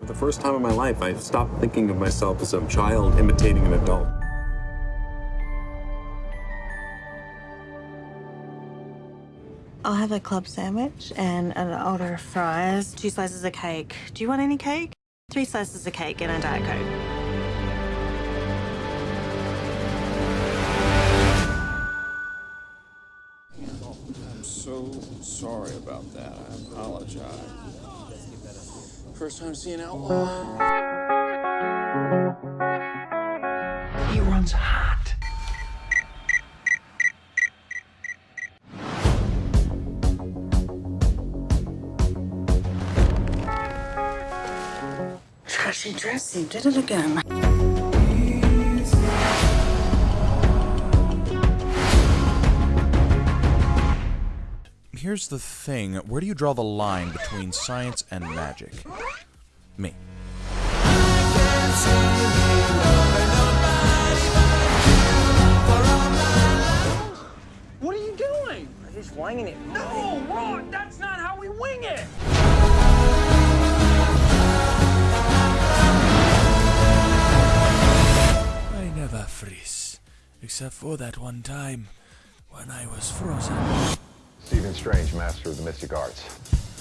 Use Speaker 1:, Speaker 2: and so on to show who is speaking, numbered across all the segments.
Speaker 1: For the first time in my life, I stopped thinking of myself as a child imitating an adult.
Speaker 2: I'll have a club sandwich and an order of fries, two slices of cake. Do you want any cake? Three slices of cake and a Diet Coke.
Speaker 3: I'm so sorry about that. I apologize. First time seeing Outlaw.
Speaker 4: He runs hot.
Speaker 2: Trashy dressy, did it again.
Speaker 5: Here's the thing where do you draw the line between science and magic? Me.
Speaker 4: What are you doing? I'm just winging it. No, Ron, that's not how we wing it.
Speaker 6: I never freeze, except for that one time when I was frozen.
Speaker 7: Stephen Strange, master of the mystic arts.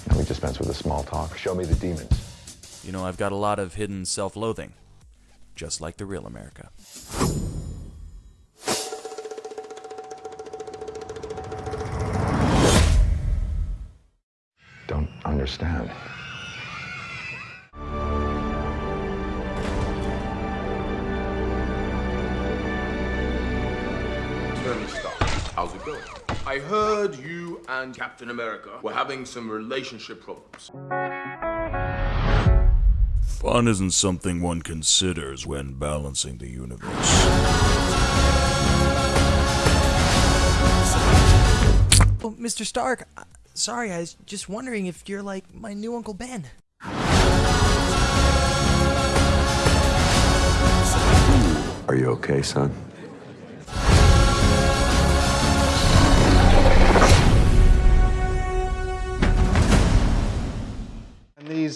Speaker 7: Now we dispense with the small talk. Show me the demons.
Speaker 5: You know, I've got a lot of hidden self loathing, just like the real America.
Speaker 7: Don't understand.
Speaker 8: Tony Stark, how's it going? I heard you and Captain America were having some relationship problems.
Speaker 6: Fun isn't something one considers when balancing the universe.
Speaker 9: Oh, Mr. Stark, uh, sorry, I was just wondering if you're like my new Uncle Ben.
Speaker 7: Are you okay, son?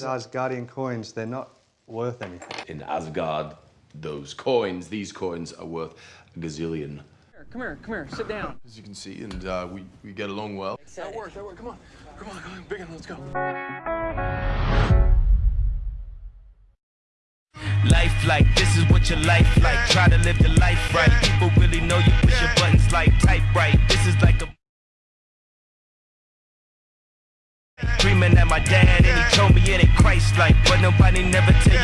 Speaker 10: Asgardian coins, they're not worth anything.
Speaker 8: In Asgard, those coins, these coins are worth a gazillion.
Speaker 4: Come here, come here, sit down.
Speaker 8: As you can see, and uh, we, we get along well. That works, that works. Come on, come on, come on, big one, let's go.
Speaker 11: Life like this is what your life like. Try to live the life right. People really know you push your buttons like type right. This is like a Dreaming at my dad and he told me it ain't Christ like But nobody never tell